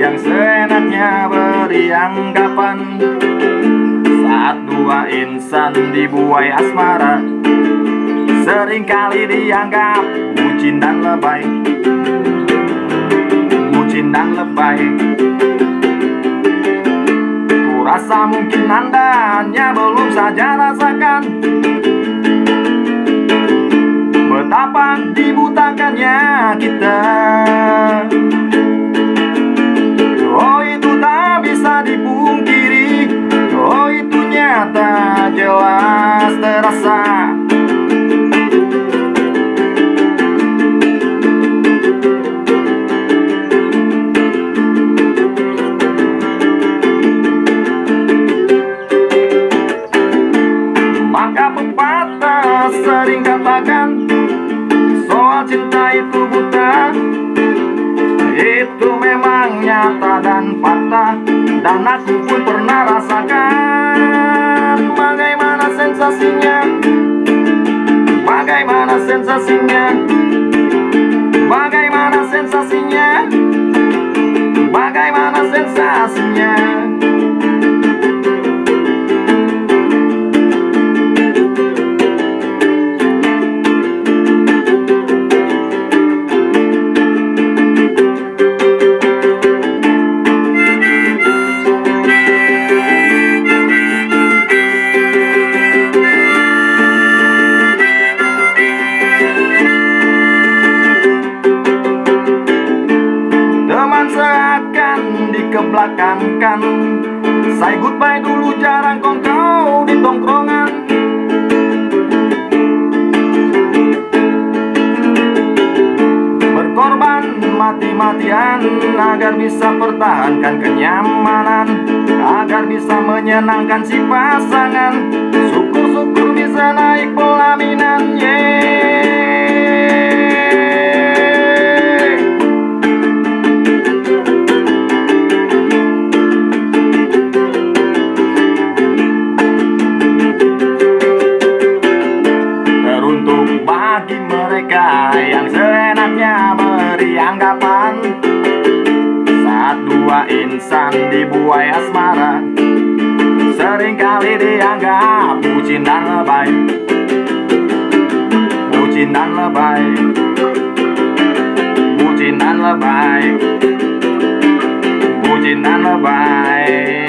yang seenaknya beri anggapan. Saat dua insan dibuai asmara Seringkali dianggap bucin dan lebay. Bucin dan lebay. Kurasa mungkin anda hanya belum saja rasakan. Betapa dibutakannya kita terasa. Maka pepatah sering katakan Soal cinta itu buta. Itu memang nyata dan fakta Dan aku pun pernah rasakan sensazinya Bagaimana sensasinya Bagaimana sensasi seakan dikebelakangkan Say goodbye dulu jarang kongkau di tongkrongan. Berkorban mati-matian Agar bisa pertahankan kenyamanan Agar bisa menyenangkan si pasangan. Syukur-syukur bisa naik pelaminan Yeay mereka yang seenaknya beri anggapan. Saat dua insan dibuai asmara Seringkali dianggap bucin dan lebay. Bucin dan lebay. Bucin dan lebay. Bucin dan lebay